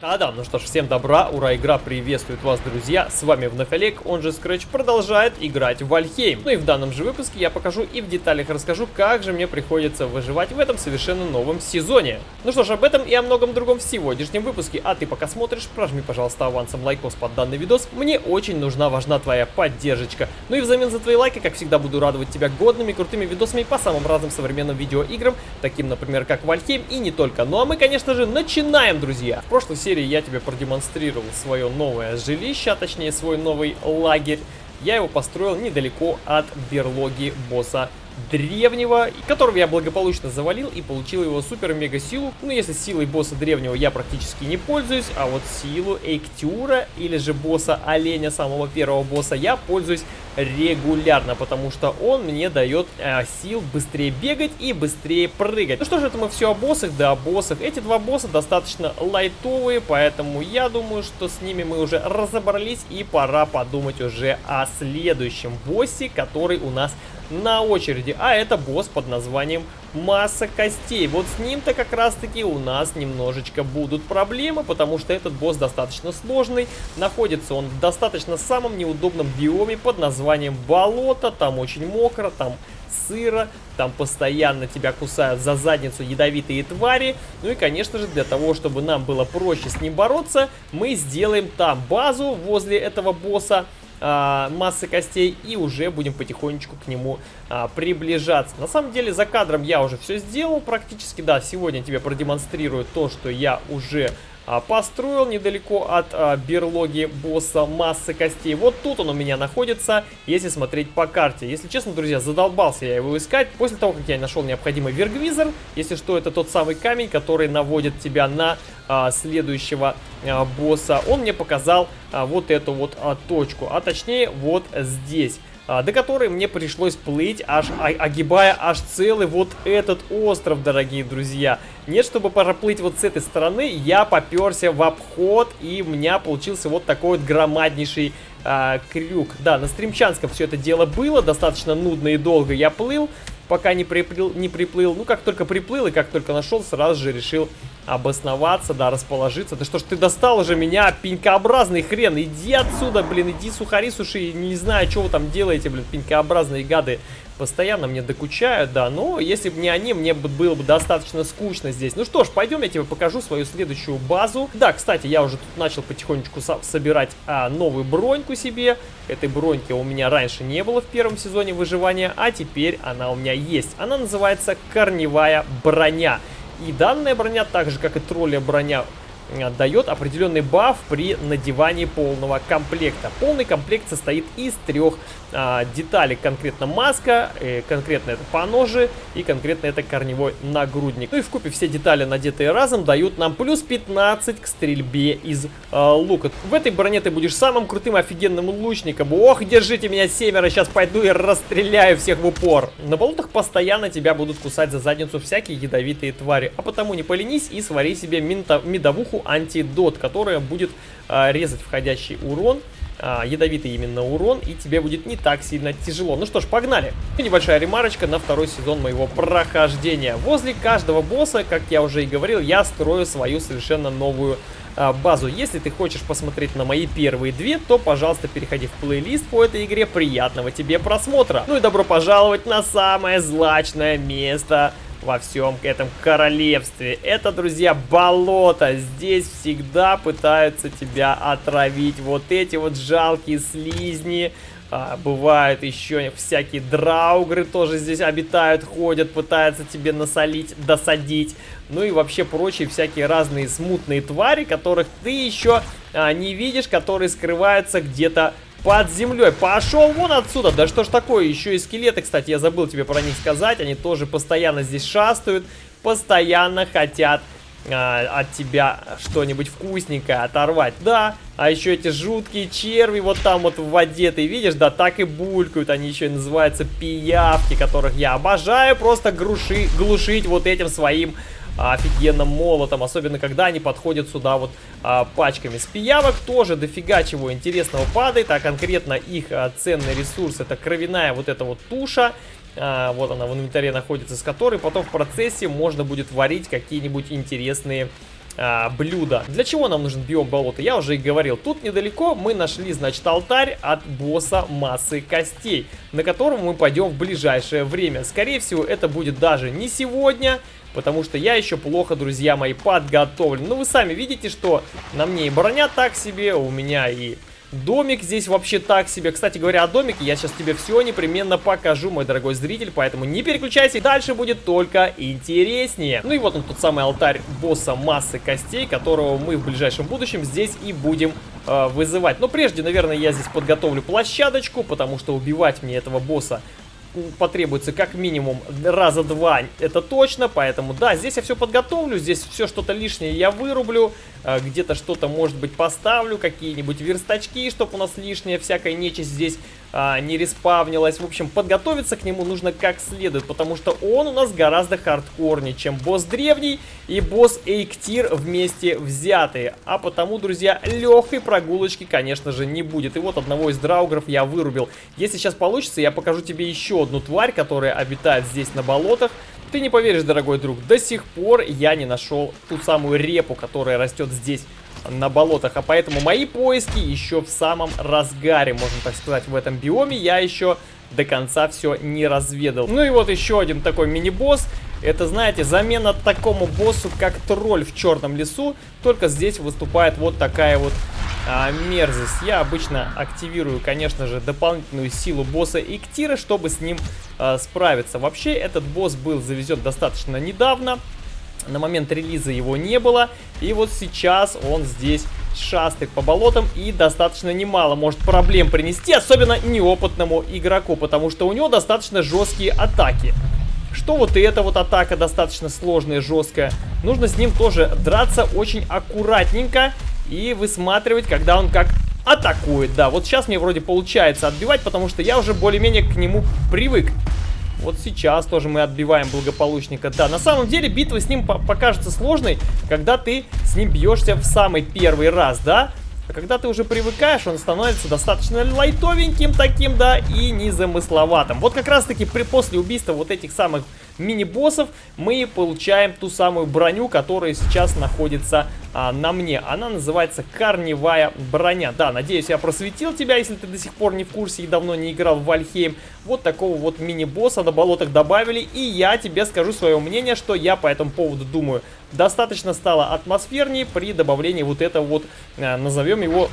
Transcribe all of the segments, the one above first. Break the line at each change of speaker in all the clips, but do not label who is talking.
Да-да, ну что ж, всем добра, ура, игра приветствует вас, друзья, с вами вновь Олег, он же Scratch продолжает играть в Вальхейм. Ну и в данном же выпуске я покажу и в деталях расскажу, как же мне приходится выживать в этом совершенно новом сезоне. Ну что ж, об этом и о многом другом в сегодняшнем выпуске, а ты пока смотришь, прожми, пожалуйста, авансом лайкос под данный видос, мне очень нужна, важна твоя поддержка. Ну и взамен за твои лайки, как всегда, буду радовать тебя годными, крутыми видосами по самым разным современным видеоиграм, таким, например, как Вальхейм и не только. Ну а мы, конечно же, начинаем, друзья. В прошлой серии я тебе продемонстрировал свое новое жилище, а точнее свой новый лагерь. Я его построил недалеко от берлоги босса древнего, которого я благополучно завалил и получил его супер-мега силу. Ну, если силой босса древнего я практически не пользуюсь, а вот силу Эйктюра или же босса оленя, самого первого босса, я пользуюсь регулярно, потому что он мне дает э, сил быстрее бегать и быстрее прыгать. Ну что же, это мы все о боссах, да о боссах. Эти два босса достаточно лайтовые, поэтому я думаю, что с ними мы уже разобрались и пора подумать уже о следующем боссе, который у нас на очереди, а это босс под названием Масса Костей. Вот с ним-то как раз-таки у нас немножечко будут проблемы, потому что этот босс достаточно сложный, находится он в достаточно самом неудобном биоме под названием Болото, там очень мокро, там сыро, там постоянно тебя кусают за задницу ядовитые твари. Ну и, конечно же, для того, чтобы нам было проще с ним бороться, мы сделаем там базу возле этого босса, а, массы костей и уже будем потихонечку к нему а, приближаться. На самом деле за кадром я уже все сделал практически, да, сегодня тебе продемонстрирую то, что я уже построил недалеко от а, берлоги босса массы костей. Вот тут он у меня находится, если смотреть по карте. Если честно, друзья, задолбался я его искать. После того, как я нашел необходимый вергвизор, если что, это тот самый камень, который наводит тебя на а, следующего а, босса, он мне показал а, вот эту вот а, точку, а точнее вот здесь. А, до которой мне пришлось плыть, аж огибая аж целый вот этот остров, дорогие друзья. Нет, чтобы проплыть вот с этой стороны, я поперся в обход, и у меня получился вот такой вот громаднейший а, крюк. Да, на стримчанском все это дело было, достаточно нудно и долго я плыл, пока не приплыл, не приплыл. Ну, как только приплыл и как только нашел, сразу же решил обосноваться, да, расположиться. Да что ж ты достал уже меня, пенькообразный хрен, иди отсюда, блин, иди сухари суши, не знаю, что вы там делаете, блин, пенькообразные гады. Постоянно мне докучают, да, но если бы не они, мне было бы достаточно скучно здесь. Ну что ж, пойдем, я тебе покажу свою следующую базу. Да, кстати, я уже тут начал потихонечку со собирать а, новую броньку себе. Этой броньки у меня раньше не было в первом сезоне выживания, а теперь она у меня есть. Она называется корневая броня. И данная броня, так же как и тролля броня, дает определенный баф при надевании полного комплекта. Полный комплект состоит из трех а, детали. Конкретно маска, э, конкретно это поножи и конкретно это корневой нагрудник. Ну и в купе все детали, надетые разом, дают нам плюс 15 к стрельбе из а, лука. В этой броне ты будешь самым крутым офигенным лучником. Ох, держите меня семеро, сейчас пойду и расстреляю всех в упор. На болотах постоянно тебя будут кусать за задницу всякие ядовитые твари. А потому не поленись и свари себе медовуху антидот, которая будет а, резать входящий урон а, ядовитый именно урон, и тебе будет не так сильно тяжело. Ну что ж, погнали! Небольшая ремарочка на второй сезон моего прохождения. Возле каждого босса, как я уже и говорил, я строю свою совершенно новую а, базу. Если ты хочешь посмотреть на мои первые две, то, пожалуйста, переходи в плейлист по этой игре. Приятного тебе просмотра! Ну и добро пожаловать на самое злачное место во всем этом королевстве. Это, друзья, болото. Здесь всегда пытаются тебя отравить. Вот эти вот жалкие слизни. А, бывают еще всякие драугры тоже здесь обитают, ходят, пытаются тебе насолить, досадить. Ну и вообще прочие всякие разные смутные твари, которых ты еще а, не видишь, которые скрываются где-то под землей. Пошел вон отсюда. Да что ж такое? Еще и скелеты, кстати, я забыл тебе про них сказать. Они тоже постоянно здесь шастают. Постоянно хотят а, от тебя что-нибудь вкусненькое оторвать. Да, а еще эти жуткие черви вот там вот в воде, ты видишь, да, так и булькают. Они еще и называются пиявки, которых я обожаю просто груши, глушить вот этим своим офигенным молотом, особенно когда они подходят сюда вот а, пачками. С пиявок тоже дофига чего интересного падает, а конкретно их а, ценный ресурс это кровяная вот эта вот туша. А, вот она в инвентаре находится, с которой потом в процессе можно будет варить какие-нибудь интересные а, блюда. Для чего нам нужен биом болота? Я уже и говорил. Тут недалеко мы нашли, значит, алтарь от босса массы костей, на котором мы пойдем в ближайшее время. Скорее всего, это будет даже не сегодня, потому что я еще плохо, друзья мои, подготовлен. Ну, вы сами видите, что на мне и броня так себе, у меня и Домик здесь вообще так себе. Кстати говоря, о домике я сейчас тебе все непременно покажу, мой дорогой зритель, поэтому не переключайся, дальше будет только интереснее. Ну и вот он, тот самый алтарь босса массы костей, которого мы в ближайшем будущем здесь и будем э, вызывать. Но прежде, наверное, я здесь подготовлю площадочку, потому что убивать мне этого босса потребуется как минимум раза два, это точно, поэтому да, здесь я все подготовлю, здесь все что-то лишнее я вырублю, а, где-то что-то может быть поставлю, какие-нибудь верстачки, чтобы у нас лишняя всякая нечисть здесь а, не респавнилась. В общем, подготовиться к нему нужно как следует, потому что он у нас гораздо хардкорнее, чем босс древний и босс Эйктир вместе взятые. А потому, друзья, легкой прогулочки, конечно же, не будет. И вот одного из драугров я вырубил. Если сейчас получится, я покажу тебе еще одну тварь, которая обитает здесь на болотах. Ты не поверишь, дорогой друг, до сих пор я не нашел ту самую репу, которая растет здесь на болотах. А поэтому мои поиски еще в самом разгаре, можно так сказать, в этом биоме. Я еще до конца все не разведал. Ну и вот еще один такой мини-босс. Это, знаете, замена такому боссу, как тролль в черном лесу. Только здесь выступает вот такая вот а, мерзость. Я обычно активирую, конечно же, дополнительную силу босса Иктира, чтобы с ним а, справиться. Вообще, этот босс был завезен достаточно недавно. На момент релиза его не было. И вот сейчас он здесь шастает по болотам и достаточно немало может проблем принести, особенно неопытному игроку, потому что у него достаточно жесткие атаки. Что вот и эта вот атака достаточно сложная, жесткая. Нужно с ним тоже драться очень аккуратненько и высматривать, когда он как атакует. Да, вот сейчас мне вроде получается отбивать, потому что я уже более-менее к нему привык. Вот сейчас тоже мы отбиваем благополучника. Да, на самом деле битва с ним покажется сложной, когда ты с ним бьешься в самый первый раз, да? А когда ты уже привыкаешь, он становится достаточно лайтовеньким таким, да, и незамысловатым. Вот как раз таки при, после убийства вот этих самых мини-боссов мы получаем ту самую броню, которая сейчас находится а, на мне. Она называется корневая броня. Да, надеюсь, я просветил тебя, если ты до сих пор не в курсе и давно не играл в Вальхейм. Вот такого вот мини-босса на болотах добавили, и я тебе скажу свое мнение, что я по этому поводу думаю. Достаточно стало атмосфернее при добавлении вот этого вот, а, назовем его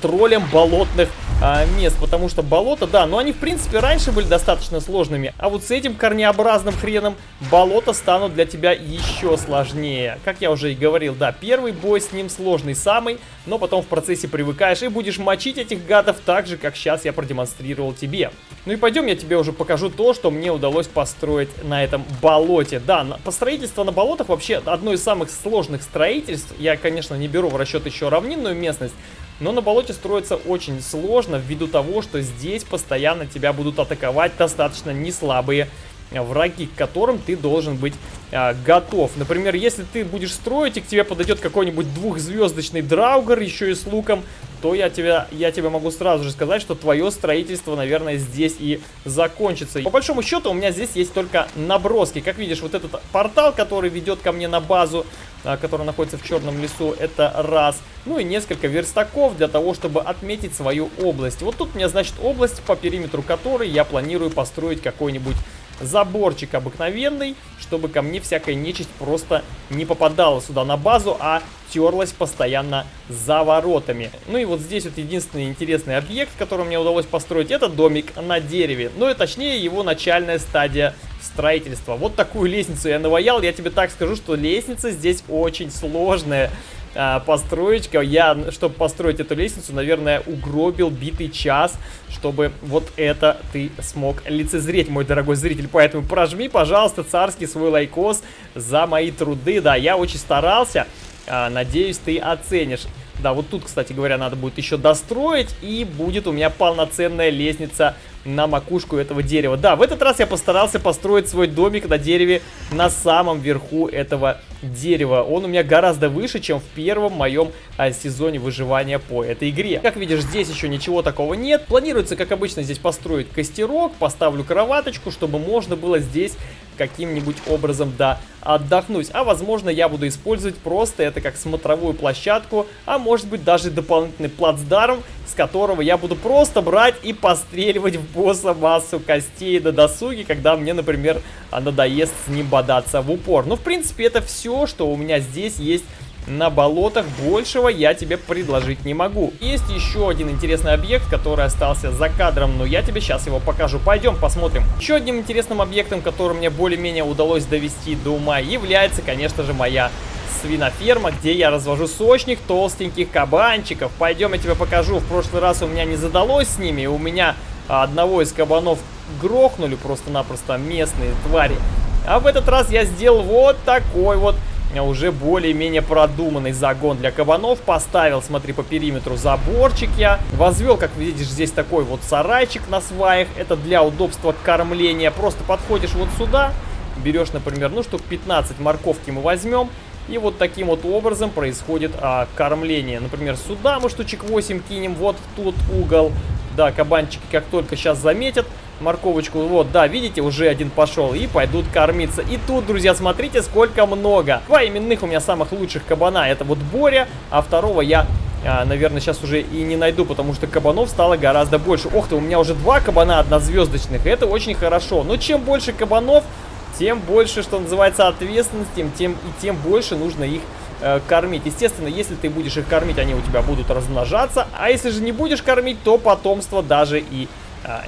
троллем болотных а, мест, потому что болото, да, но они в принципе раньше были достаточно сложными, а вот с этим корнеобразным хреном болота станут для тебя еще сложнее. Как я уже и говорил, да, первый бой с ним сложный самый, но потом в процессе привыкаешь и будешь мочить этих гадов так же, как сейчас я продемонстрировал тебе. Ну и пойдем, я тебе уже покажу то, что мне удалось построить на этом болоте. Да, построительство на болотах вообще одно из самых сложных строительств. Я, конечно, не беру в расчет еще равнинную местность, но на болоте строится очень сложно ввиду того, что здесь постоянно тебя будут атаковать достаточно неслабые враги, к которым ты должен быть а, готов. Например, если ты будешь строить, и к тебе подойдет какой-нибудь двухзвездочный драугер, еще и с луком, то я тебя, я тебе могу сразу же сказать, что твое строительство, наверное, здесь и закончится. По большому счету, у меня здесь есть только наброски. Как видишь, вот этот портал, который ведет ко мне на базу, а, который находится в черном лесу, это раз. Ну и несколько верстаков для того, чтобы отметить свою область. Вот тут у меня, значит, область, по периметру которой я планирую построить какой-нибудь заборчик обыкновенный, чтобы ко мне всякая нечисть просто не попадала сюда на базу, а терлась постоянно за воротами. Ну и вот здесь вот единственный интересный объект, который мне удалось построить, это домик на дереве. Ну и точнее его начальная стадия строительства. Вот такую лестницу я наваял, я тебе так скажу, что лестница здесь очень сложная а, построечка. Я, чтобы построить эту лестницу, наверное, угробил битый час, чтобы вот это ты смог лицезреть, мой дорогой зритель. Поэтому прожми, пожалуйста, царский свой лайкос за мои труды. Да, я очень старался. А, надеюсь, ты оценишь. Да, вот тут, кстати говоря, надо будет еще достроить, и будет у меня полноценная лестница на макушку этого дерева. Да, в этот раз я постарался построить свой домик на дереве на самом верху этого дерева. Он у меня гораздо выше, чем в первом моем а, сезоне выживания по этой игре. Как видишь, здесь еще ничего такого нет. Планируется, как обычно, здесь построить костерок, поставлю кроваточку, чтобы можно было здесь каким-нибудь образом, да, отдохнуть. А возможно я буду использовать просто это как смотровую площадку, а может быть даже дополнительный плацдарм, с которого я буду просто брать и постреливать в босса массу костей до досуги, когда мне, например, надоест с ним бодаться в упор. Ну, в принципе, это все, что у меня здесь есть на болотах. Большего я тебе предложить не могу. Есть еще один интересный объект, который остался за кадром, но я тебе сейчас его покажу. Пойдем посмотрим. Еще одним интересным объектом, который мне более-менее удалось довести до ума, является, конечно же, моя свиноферма, где я развожу сочных толстеньких кабанчиков. Пойдем, я тебе покажу. В прошлый раз у меня не задалось с ними. У меня одного из кабанов грохнули просто-напросто местные твари. А в этот раз я сделал вот такой вот уже более-менее продуманный загон для кабанов. Поставил, смотри, по периметру заборчик я. Возвел, как видишь, здесь такой вот сарайчик на сваях. Это для удобства кормления. Просто подходишь вот сюда, берешь, например, ну штук 15 морковки мы возьмем. И вот таким вот образом происходит а, кормление. Например, сюда мы штучек 8 кинем, вот тут угол. Да, кабанчики как только сейчас заметят, морковочку. Вот, да, видите, уже один пошел. И пойдут кормиться. И тут, друзья, смотрите, сколько много. Два именных у меня самых лучших кабана. Это вот Боря, а второго я... А, наверное, сейчас уже и не найду, потому что кабанов стало гораздо больше. Ох ты, у меня уже два кабана однозвездочных, это очень хорошо. Но чем больше кабанов, тем больше, что называется, ответственности, тем и тем больше нужно их э, кормить. Естественно, если ты будешь их кормить, они у тебя будут размножаться, а если же не будешь кормить, то потомство даже и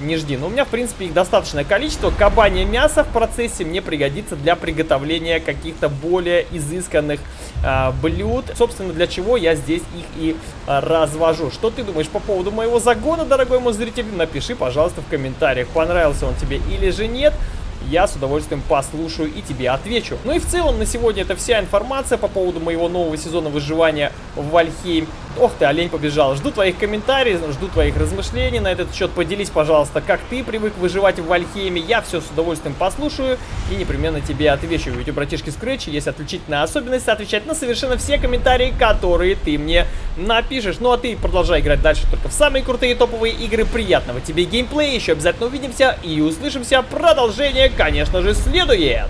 не жди. Но у меня, в принципе, их достаточное количество. Кабанье мясо в процессе мне пригодится для приготовления каких-то более изысканных а, блюд. Собственно, для чего я здесь их и а, развожу. Что ты думаешь по поводу моего загона, дорогой мой зритель? Напиши, пожалуйста, в комментариях, понравился он тебе или же нет я с удовольствием послушаю и тебе отвечу. Ну и в целом на сегодня это вся информация по поводу моего нового сезона выживания в Вальхейм. Ох ты, олень побежал. Жду твоих комментариев, жду твоих размышлений на этот счет. Поделись, пожалуйста, как ты привык выживать в Вальхейме. Я все с удовольствием послушаю и непременно тебе отвечу. Ведь у братишки Scratch есть отличительная особенность отвечать на совершенно все комментарии, которые ты мне напишешь. Ну а ты продолжай играть дальше только в самые крутые топовые игры. Приятного тебе геймплея. Еще обязательно увидимся и услышимся. Продолжение, конечно же, следует.